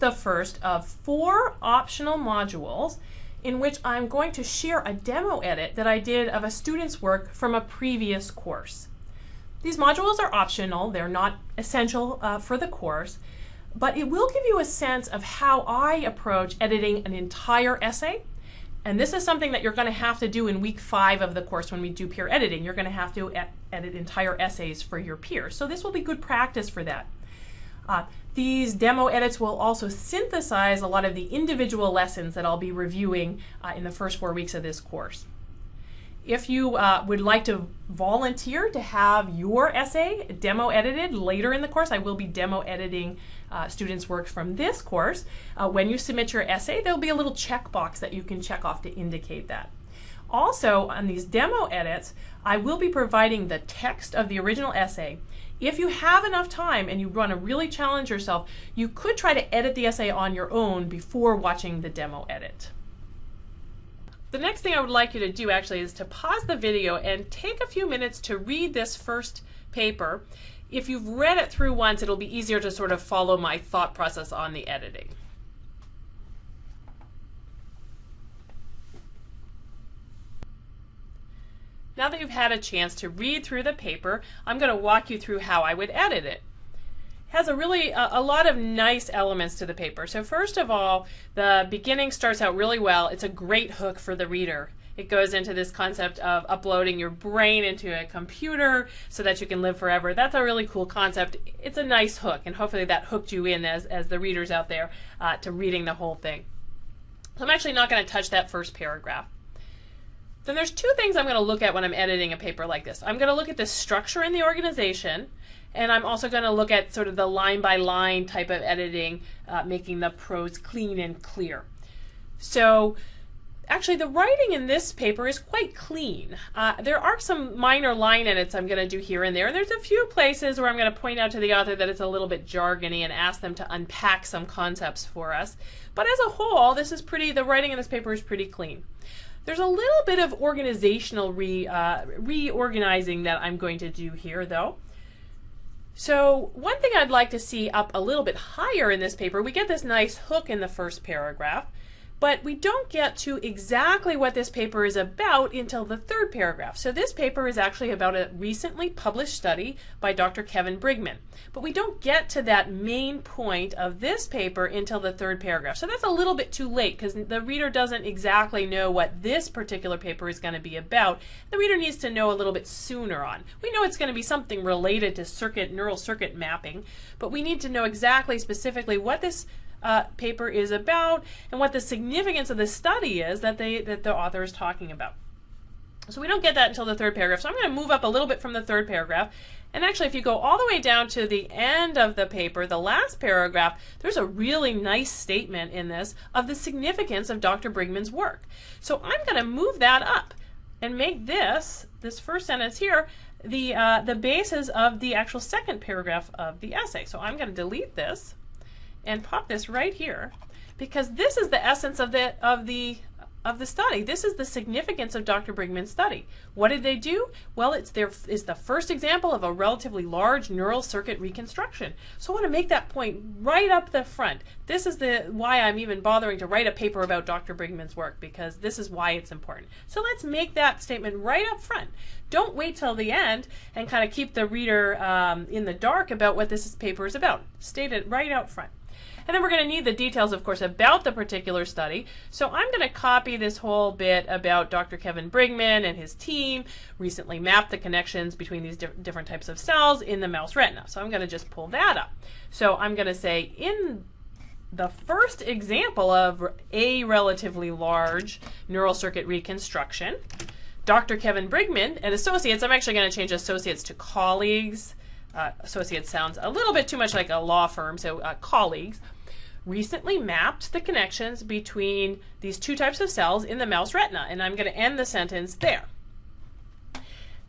the first of four optional modules in which I'm going to share a demo edit that I did of a student's work from a previous course. These modules are optional, they're not essential uh, for the course, but it will give you a sense of how I approach editing an entire essay. And this is something that you're going to have to do in week five of the course when we do peer editing. You're going to have to edit entire essays for your peers. So this will be good practice for that. Uh, these demo edits will also synthesize a lot of the individual lessons that I'll be reviewing uh, in the first four weeks of this course. If you uh, would like to volunteer to have your essay demo edited later in the course, I will be demo editing uh, students' work from this course. Uh, when you submit your essay, there'll be a little checkbox that you can check off to indicate that. Also, on these demo edits, I will be providing the text of the original essay. If you have enough time and you want to really challenge yourself, you could try to edit the essay on your own before watching the demo edit. The next thing I would like you to do actually is to pause the video and take a few minutes to read this first paper. If you've read it through once, it'll be easier to sort of follow my thought process on the editing. Now that you've had a chance to read through the paper, I'm going to walk you through how I would edit it it has a really a, a, lot of nice elements to the paper. So first of all, the beginning starts out really well. It's a great hook for the reader. It goes into this concept of uploading your brain into a computer so that you can live forever. That's a really cool concept. It's a nice hook, and hopefully that hooked you in as, as the readers out there uh, to reading the whole thing. So I'm actually not going to touch that first paragraph. Then there's two things I'm going to look at when I'm editing a paper like this. I'm going to look at the structure in the organization, and I'm also going to look at sort of the line by line type of editing, uh, making the prose clean and clear. So actually the writing in this paper is quite clean. Uh, there are some minor line edits I'm going to do here and there. And there's a few places where I'm going to point out to the author that it's a little bit jargony and ask them to unpack some concepts for us. But as a whole, this is pretty, the writing in this paper is pretty clean. There's a little bit of organizational re, uh, reorganizing that I'm going to do here though. So one thing I'd like to see up a little bit higher in this paper, we get this nice hook in the first paragraph, but we don't get to exactly what this paper is about until the third paragraph. So this paper is actually about a recently published study by Dr. Kevin Briggman. But we don't get to that main point of this paper until the third paragraph. So that's a little bit too late because the reader doesn't exactly know what this particular paper is going to be about. The reader needs to know a little bit sooner on. We know it's going to be something related to circuit neural circuit mapping, but we need to know exactly specifically what this uh, paper is about and what the significance of the study is that they that the author is talking about. So we don't get that until the third paragraph. So I'm going to move up a little bit from the third paragraph. And actually, if you go all the way down to the end of the paper, the last paragraph, there's a really nice statement in this of the significance of Dr. Briggman's work. So I'm going to move that up and make this, this first sentence here, the, uh, the basis of the actual second paragraph of the essay. So I'm going to delete this and pop this right here because this is the essence of the of the of the study. This is the significance of Dr. Briggman's study. What did they do? Well, it's there is the first example of a relatively large neural circuit reconstruction. So I want to make that point right up the front. This is the why I'm even bothering to write a paper about Dr. Briggman's work because this is why it's important. So let's make that statement right up front. Don't wait till the end and kind of keep the reader um, in the dark about what this paper is about. State it right out front. And then we're going to need the details, of course, about the particular study. So I'm going to copy this whole bit about Dr. Kevin Briggman and his team recently mapped the connections between these di different types of cells in the mouse retina. So I'm going to just pull that up. So I'm going to say in the first example of a relatively large neural circuit reconstruction, Dr. Kevin Briggman and associates, I'm actually going to change associates to colleagues. Uh, associates sounds a little bit too much like a law firm, so uh, colleagues recently mapped the connections between these two types of cells in the mouse retina. And I'm going to end the sentence there.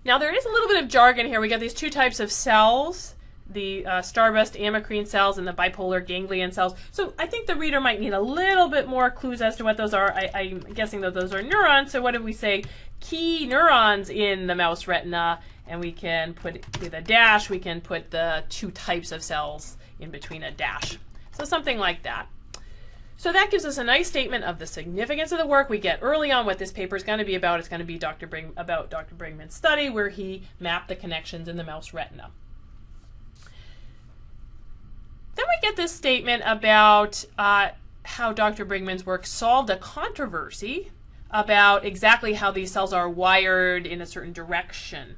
Now there is a little bit of jargon here. We got these two types of cells, the uh, starburst amacrine cells and the bipolar ganglion cells. So I think the reader might need a little bit more clues as to what those are. I, am guessing that those are neurons. So what if we say key neurons in the mouse retina? And we can put with a dash, we can put the two types of cells in between a dash. So something like that. So that gives us a nice statement of the significance of the work we get early on what this paper is going to be about. It's going to be Dr. Bring, about Dr. Briggman's study where he mapped the connections in the mouse retina. Then we get this statement about uh, how Dr. Briggman's work solved a controversy about exactly how these cells are wired in a certain direction.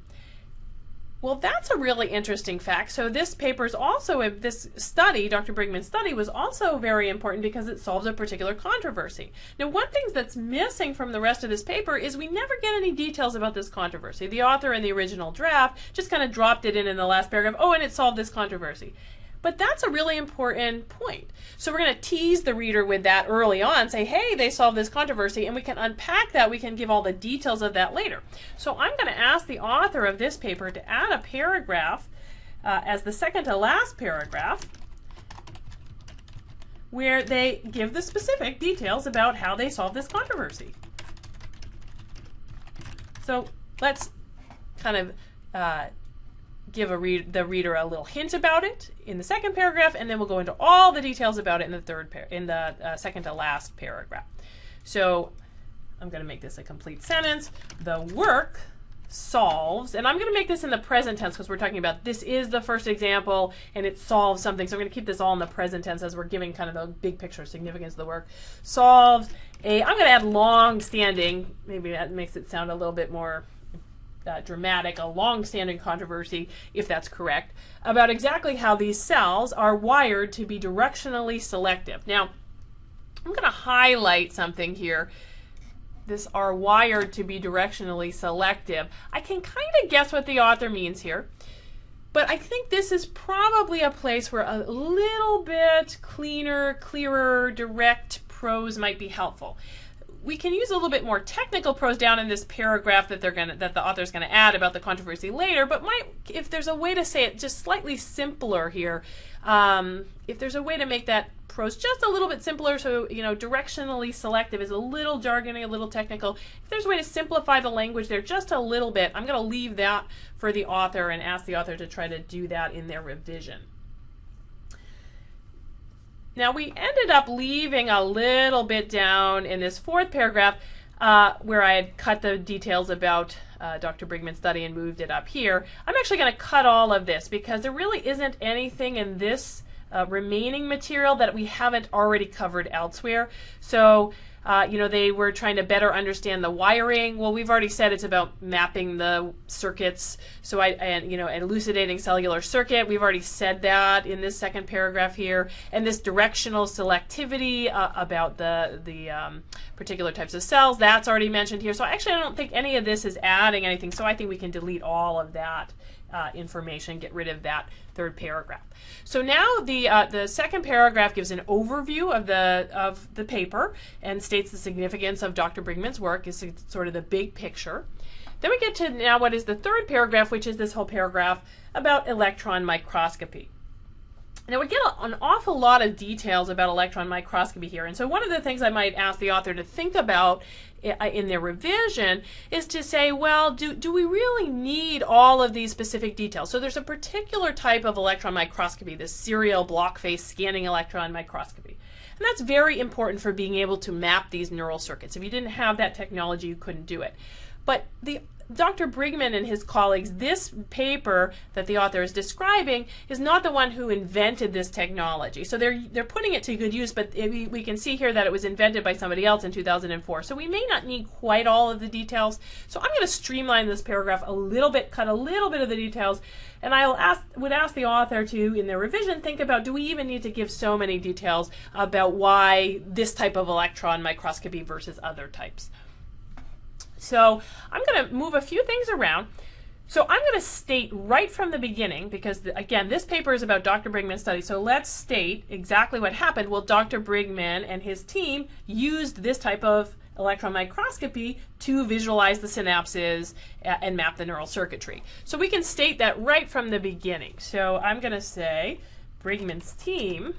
Well, that's a really interesting fact. So this paper is also, uh, this study, Dr. Briggman's study, was also very important because it solves a particular controversy. Now, one thing that's missing from the rest of this paper is we never get any details about this controversy. The author in the original draft just kind of dropped it in in the last paragraph, oh, and it solved this controversy. But that's a really important point. So we're going to tease the reader with that early on, say, hey, they solved this controversy, and we can unpack that. We can give all the details of that later. So I'm going to ask the author of this paper to add a paragraph uh, as the second to last paragraph where they give the specific details about how they solved this controversy. So let's kind of uh, give read the reader a little hint about it in the second paragraph, and then we'll go into all the details about it in the third par in the uh, second to last paragraph. So I'm going to make this a complete sentence. The work solves, and I'm going to make this in the present tense because we're talking about this is the first example and it solves something. So I'm going to keep this all in the present tense as we're giving kind of the big picture significance of the work. Solves a, I'm going to add long standing, maybe that makes it sound a little bit more uh, dramatic, a long-standing controversy, if that's correct, about exactly how these cells are wired to be directionally selective. Now, I'm going to highlight something here. This are wired to be directionally selective. I can kind of guess what the author means here. But I think this is probably a place where a little bit cleaner, clearer, direct prose might be helpful we can use a little bit more technical prose down in this paragraph that they're gonna that the author's gonna add about the controversy later. But might if there's a way to say it just slightly simpler here, um, if there's a way to make that prose just a little bit simpler, so you know directionally selective is a little jargony, a little technical. If there's a way to simplify the language there just a little bit, I'm gonna leave that for the author and ask the author to try to do that in their revision. Now we ended up leaving a little bit down in this fourth paragraph uh, where I had cut the details about uh, Dr. Briggman's study and moved it up here. I'm actually going to cut all of this because there really isn't anything in this uh, remaining material that we haven't already covered elsewhere. So uh, you know, they were trying to better understand the wiring. Well, we've already said it's about mapping the circuits. So I, and you know, elucidating cellular circuit. We've already said that in this second paragraph here. And this directional selectivity uh, about the the um, particular types of cells that's already mentioned here. So actually, I don't think any of this is adding anything. So I think we can delete all of that uh, information, get rid of that third paragraph. So now the uh, the second paragraph gives an overview of the of the paper and states the significance of Dr. Briggman's work is sort of the big picture. Then we get to now what is the third paragraph, which is this whole paragraph about electron microscopy. Now we get an awful lot of details about electron microscopy here. And so one of the things I might ask the author to think about in their revision is to say, well, do, do we really need all of these specific details? So there's a particular type of electron microscopy, this serial block face scanning electron microscopy. And that's very important for being able to map these neural circuits. If you didn't have that technology, you couldn't do it. But the Dr. Briggman and his colleagues, this paper that the author is describing is not the one who invented this technology. So they're they're putting it to good use, but we, we can see here that it was invented by somebody else in 2004. So we may not need quite all of the details. So I'm going to streamline this paragraph a little bit, cut a little bit of the details, and I'll ask would ask the author to, in their revision, think about do we even need to give so many details about why this type of electron microscopy versus other types. So I'm going to move a few things around. So I'm going to state right from the beginning, because the, again, this paper is about Dr. Briggman's study. So let's state exactly what happened. Well, Dr. Briggman and his team used this type of electron microscopy to visualize the synapses and map the neural circuitry. So we can state that right from the beginning. So I'm going to say Briggman's team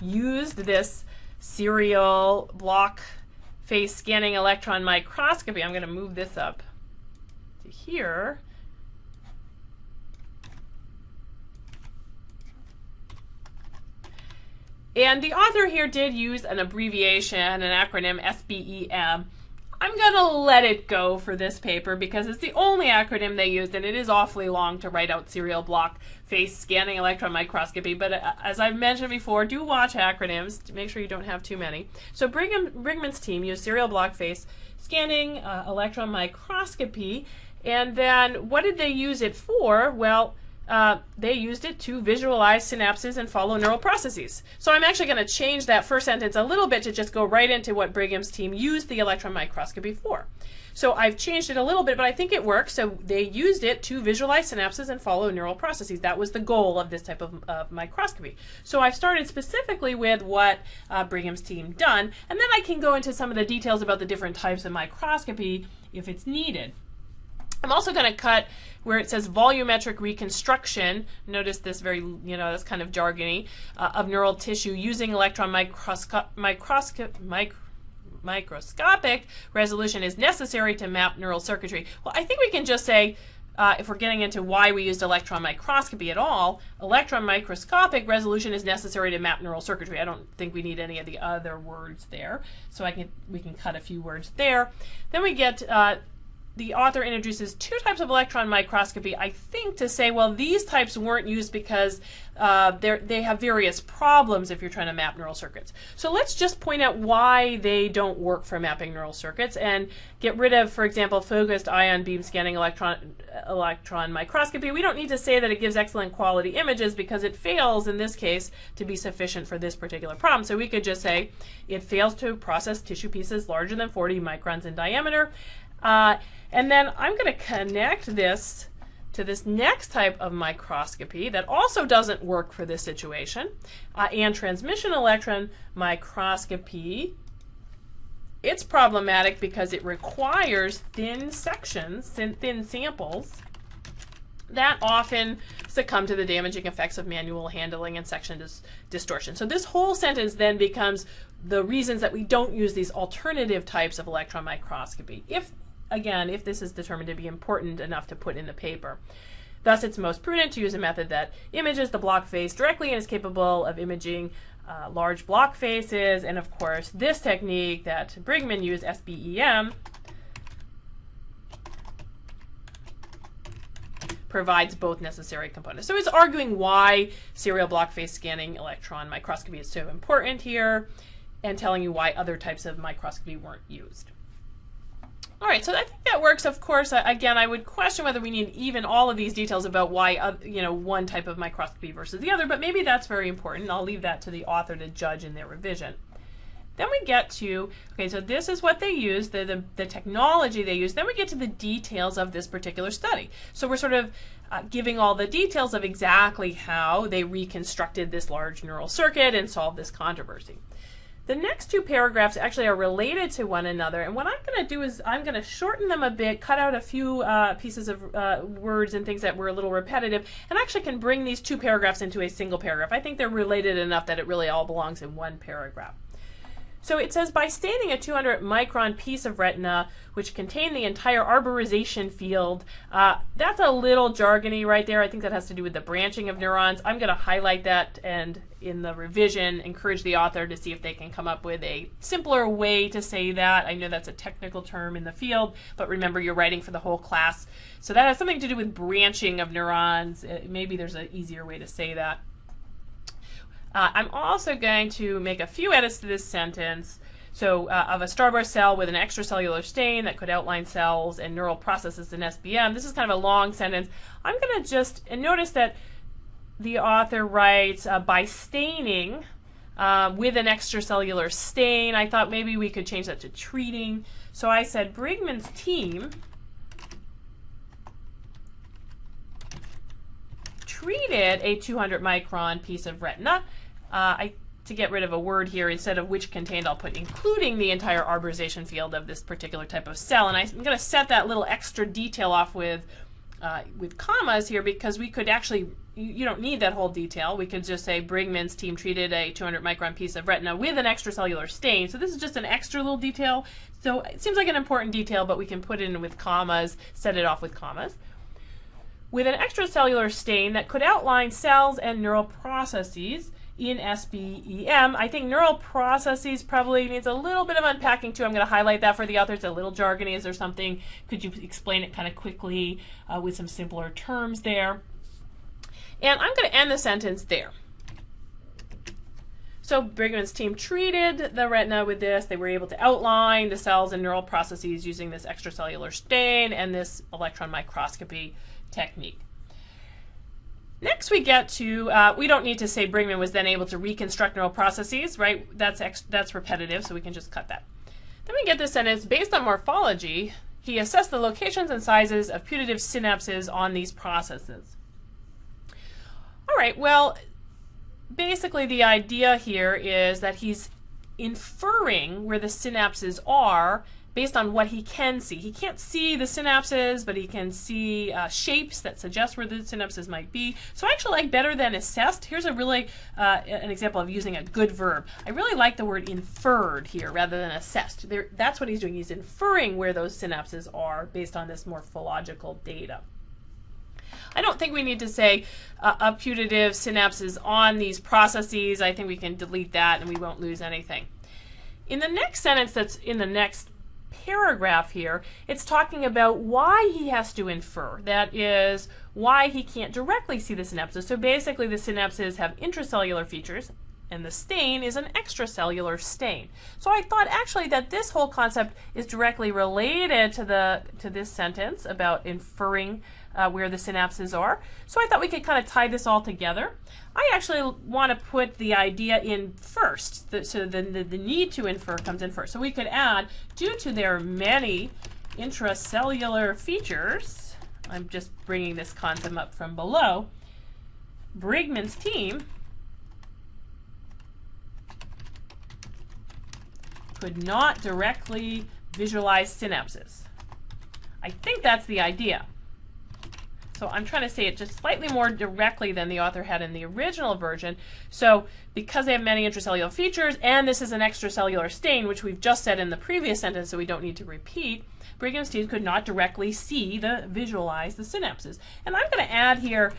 used this serial block face scanning electron microscopy. I'm going to move this up to here. And the author here did use an abbreviation, an acronym SBEM. I'm going to let it go for this paper because it's the only acronym they used and it is awfully long to write out serial block face scanning electron microscopy. But uh, as I've mentioned before, do watch acronyms to make sure you don't have too many. So Brigham, Briggman's team used serial block face scanning uh, electron microscopy. And then what did they use it for? Well, uh, they used it to visualize synapses and follow neural processes. So I'm actually going to change that first sentence a little bit to just go right into what Brigham's team used the electron microscopy for. So I've changed it a little bit, but I think it works. So they used it to visualize synapses and follow neural processes. That was the goal of this type of, microscopy. So I've started specifically with what uh, Brigham's team done, and then I can go into some of the details about the different types of microscopy if it's needed. I'm also going to cut where it says volumetric reconstruction. Notice this very, you know, that's kind of jargony, uh, of neural tissue using electron microsco microscope, mic microscopic resolution is necessary to map neural circuitry. Well, I think we can just say, uh, if we're getting into why we used electron microscopy at all, electron microscopic resolution is necessary to map neural circuitry. I don't think we need any of the other words there, so I can we can cut a few words there. Then we get uh, the author introduces two types of electron microscopy, I think, to say, well, these types weren't used because uh, they have various problems if you're trying to map neural circuits. So let's just point out why they don't work for mapping neural circuits and get rid of, for example, focused ion beam scanning electron, electron microscopy. We don't need to say that it gives excellent quality images because it fails, in this case, to be sufficient for this particular problem. So we could just say it fails to process tissue pieces larger than 40 microns in diameter. Uh, and then I'm going to connect this to this next type of microscopy that also doesn't work for this situation, uh, and transmission electron microscopy. It's problematic because it requires thin sections, thin, thin samples, that often succumb to the damaging effects of manual handling and section dis distortion. So this whole sentence then becomes the reasons that we don't use these alternative types of electron microscopy. If again, if this is determined to be important enough to put in the paper. Thus, it's most prudent to use a method that images the block face directly and is capable of imaging uh, large block faces. And of course, this technique that Briggman used, SBEM, provides both necessary components. So he's arguing why serial block face scanning electron microscopy is so important here and telling you why other types of microscopy weren't used. All right, so I think that works. Of course, uh, again, I would question whether we need even all of these details about why, uh, you know, one type of microscopy versus the other, but maybe that's very important. I'll leave that to the author to judge in their revision. Then we get to, okay, so this is what they use, the, the, the technology they use. Then we get to the details of this particular study. So we're sort of uh, giving all the details of exactly how they reconstructed this large neural circuit and solved this controversy. The next two paragraphs actually are related to one another, and what I'm going to do is I'm going to shorten them a bit, cut out a few uh, pieces of uh, words and things that were a little repetitive, and actually can bring these two paragraphs into a single paragraph. I think they're related enough that it really all belongs in one paragraph. So it says by staining a 200 micron piece of retina, which contained the entire arborization field, uh, that's a little jargony right there. I think that has to do with the branching of neurons. I'm going to highlight that and in the revision encourage the author to see if they can come up with a simpler way to say that. I know that's a technical term in the field, but remember you're writing for the whole class. So that has something to do with branching of neurons. Uh, maybe there's an easier way to say that. Uh, I'm also going to make a few edits to this sentence. So uh, of a starburst cell with an extracellular stain that could outline cells and neural processes in SBM. This is kind of a long sentence. I'm going to just, notice that the author writes, uh, by staining uh, with an extracellular stain. I thought maybe we could change that to treating. So I said Briggman's team treated a 200 micron piece of retina. Uh, I, to get rid of a word here, instead of which contained, I'll put including the entire arborization field of this particular type of cell. And I, am going to set that little extra detail off with, uh, with commas here because we could actually, you, you don't need that whole detail. We could just say Briggman's team treated a 200 micron piece of retina with an extracellular stain. So this is just an extra little detail. So it seems like an important detail, but we can put it in with commas, set it off with commas with an extracellular stain that could outline cells and neural processes in SBEM. I think neural processes probably needs a little bit of unpacking too. I'm going to highlight that for the author. It's a little jargony. Is there something? Could you explain it kind of quickly uh, with some simpler terms there? And I'm going to end the sentence there. So Briggman's team treated the retina with this. They were able to outline the cells and neural processes using this extracellular stain and this electron microscopy technique. Next, we get to, uh, we don't need to say Briggman was then able to reconstruct neural processes, right? That's, that's repetitive, so we can just cut that. Then we get this sentence, based on morphology, he assessed the locations and sizes of putative synapses on these processes. All right, well, basically the idea here is that he's inferring where the synapses are based on what he can see. He can't see the synapses, but he can see uh, shapes that suggest where the synapses might be. So I actually like better than assessed. Here's a really uh, an example of using a good verb. I really like the word inferred here rather than assessed. There, that's what he's doing. He's inferring where those synapses are based on this morphological data. I don't think we need to say uh, a putative synapses on these processes. I think we can delete that and we won't lose anything. In the next sentence that's in the next paragraph here, it's talking about why he has to infer. That is, why he can't directly see the synapses. So basically the synapses have intracellular features, and the stain is an extracellular stain. So I thought actually that this whole concept is directly related to the to this sentence about inferring uh, where the synapses are. So I thought we could kind of tie this all together. I actually want to put the idea in first, the, so the, the, the need to infer comes in first. So we could add, due to their many intracellular features, I'm just bringing this concept up from below, Briggman's team could not directly visualize synapses. I think that's the idea. So I'm trying to say it just slightly more directly than the author had in the original version. So because they have many intracellular features, and this is an extracellular stain, which we've just said in the previous sentence, so we don't need to repeat, Brigham's team could not directly see the visualize the synapses. And I'm going to add here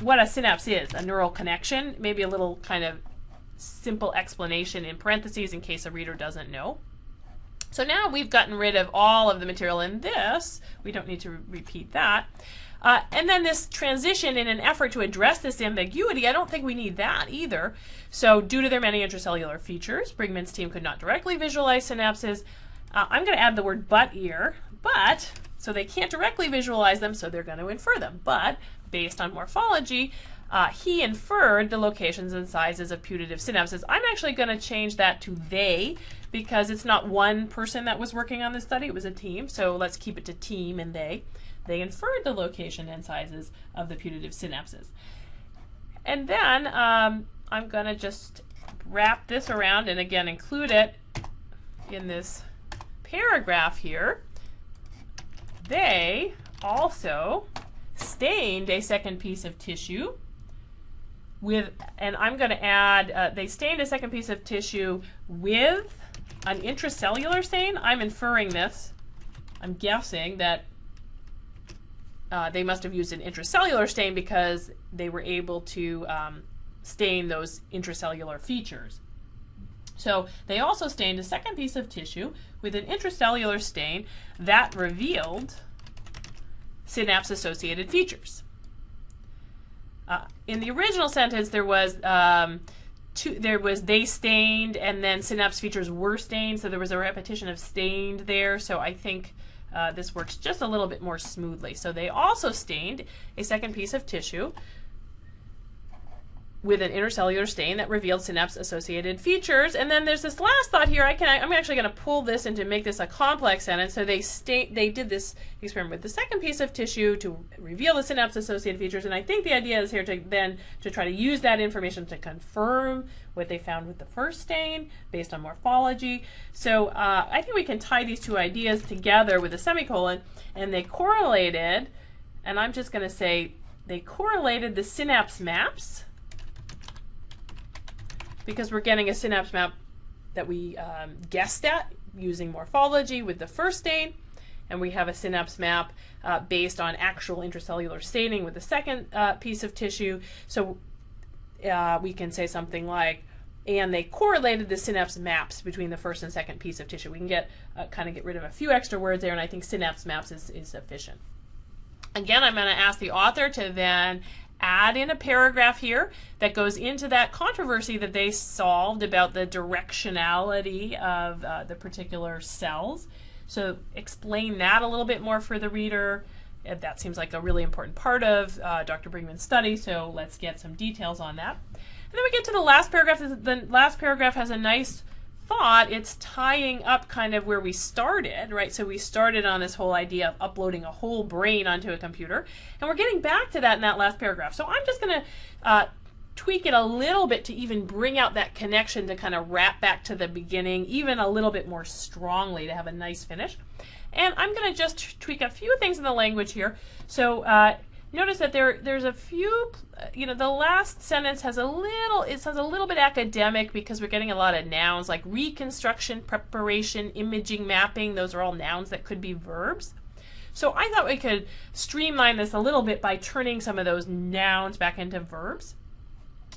what a synapse is, a neural connection, maybe a little kind of simple explanation in parentheses in case a reader doesn't know. So now we've gotten rid of all of the material in this. We don't need to re repeat that. Uh, and then this transition in an effort to address this ambiguity, I don't think we need that either. So due to their many intracellular features, Briggman's team could not directly visualize synapses. Uh, I'm going to add the word but here, but, so they can't directly visualize them, so they're going to infer them. But based on morphology, uh, he inferred the locations and sizes of putative synapses. I'm actually going to change that to they because it's not one person that was working on this study, it was a team. So let's keep it to team and they. They inferred the location and sizes of the putative synapses. And then um, I'm going to just wrap this around and again include it in this paragraph here. They also stained a second piece of tissue with, and I'm going to add, uh, they stained a second piece of tissue with an intracellular stain. I'm inferring this. I'm guessing that uh, they must have used an intracellular stain because they were able to um, stain those intracellular features. So they also stained a second piece of tissue with an intracellular stain that revealed synapse-associated features. Uh, in the original sentence, there was um, two, there was they stained and then synapse features were stained, so there was a repetition of stained there. So I think uh, this works just a little bit more smoothly. So they also stained a second piece of tissue with an intracellular stain that revealed synapse-associated features. And then there's this last thought here. I can, I'm actually going to pull this and to make this a complex sentence. So they state they did this experiment with the second piece of tissue to reveal the synapse-associated features. And I think the idea is here to then to try to use that information to confirm what they found with the first stain based on morphology. So uh, I think we can tie these two ideas together with a semicolon. And they correlated, and I'm just going to say they correlated the synapse maps because we're getting a synapse map that we um, guessed at using morphology with the first stain, and we have a synapse map uh, based on actual intracellular staining with the second uh, piece of tissue. So uh, we can say something like, and they correlated the synapse maps between the first and second piece of tissue. We can get uh, kind of get rid of a few extra words there, and I think synapse maps is, is sufficient. Again, I'm going to ask the author to then add in a paragraph here that goes into that controversy that they solved about the directionality of uh, the particular cells. So explain that a little bit more for the reader. That seems like a really important part of uh, Dr. Brinkman's study, so let's get some details on that. And then we get to the last paragraph. The last paragraph has a nice thought, it's tying up kind of where we started, right? So we started on this whole idea of uploading a whole brain onto a computer, and we're getting back to that in that last paragraph. So I'm just going to uh, tweak it a little bit to even bring out that connection to kind of wrap back to the beginning, even a little bit more strongly to have a nice finish. And I'm going to just tweak a few things in the language here. So uh, notice that there there's a few you know the last sentence has a little it sounds a little bit academic because we're getting a lot of nouns like reconstruction preparation imaging mapping. Those are all nouns that could be verbs. So I thought we could streamline this a little bit by turning some of those nouns back into verbs.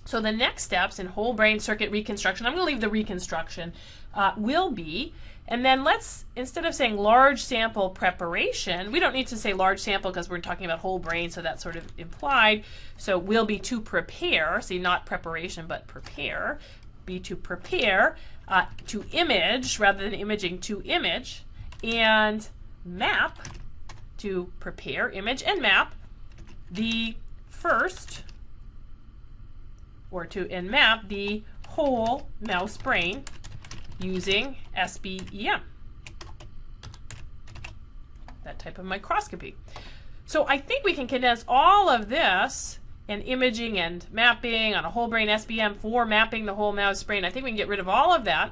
So the next steps in whole brain circuit reconstruction I'm going to leave the reconstruction uh, will be and then let's, instead of saying large sample preparation, we don't need to say large sample because we're talking about whole brain, so that's sort of implied. So we'll be to prepare, see not preparation, but prepare, be to prepare, uh, to image, rather than imaging, to image, and map, to prepare, image, and map the first, or to and map the whole mouse brain using SBEM, that type of microscopy. So I think we can condense all of this and imaging and mapping on a whole brain SBM for mapping the whole mouse brain. I think we can get rid of all of that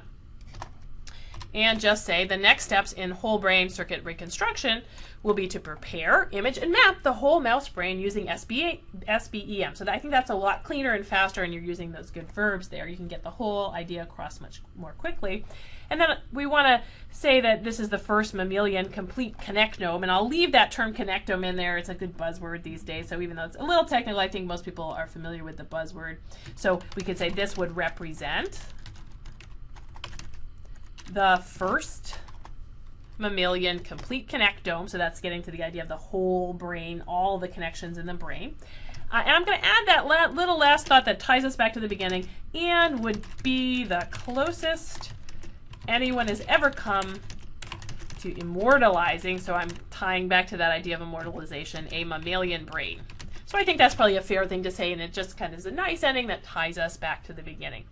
and just say the next steps in whole brain circuit reconstruction will be to prepare, image, and map the whole mouse brain using SBA, SBEM. So I think that's a lot cleaner and faster, and you're using those good verbs there. You can get the whole idea across much more quickly. And then we want to say that this is the first mammalian complete connectome, and I'll leave that term connectome in there. It's a good buzzword these days, so even though it's a little technical, I think most people are familiar with the buzzword. So we could say this would represent the first mammalian complete connectome. So that's getting to the idea of the whole brain, all the connections in the brain. Uh, and I'm going to add that la little last thought that ties us back to the beginning and would be the closest anyone has ever come to immortalizing. So I'm tying back to that idea of immortalization, a mammalian brain. So I think that's probably a fair thing to say, and it just kind of is a nice ending that ties us back to the beginning.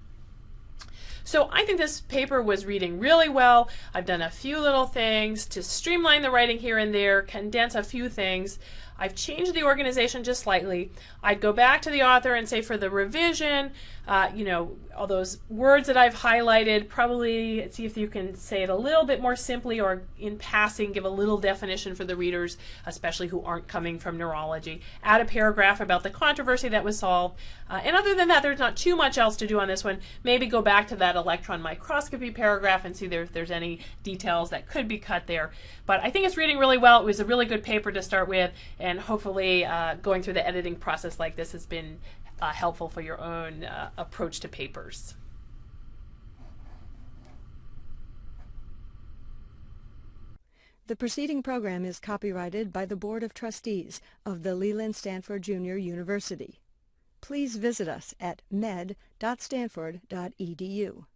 So I think this paper was reading really well. I've done a few little things to streamline the writing here and there, condense a few things. I've changed the organization just slightly. I'd go back to the author and say for the revision, uh, you know, all those words that I've highlighted, probably see if you can say it a little bit more simply or in passing, give a little definition for the readers, especially who aren't coming from neurology. Add a paragraph about the controversy that was solved. Uh, and other than that, there's not too much else to do on this one. Maybe go back to that electron microscopy paragraph and see there, if there's any details that could be cut there. But I think it's reading really well. It was a really good paper to start with, and hopefully uh, going through the editing process like this has been uh, helpful for your own uh, approach to papers. The preceding program is copyrighted by the Board of Trustees of the Leland Stanford Junior University. Please visit us at med.stanford.edu.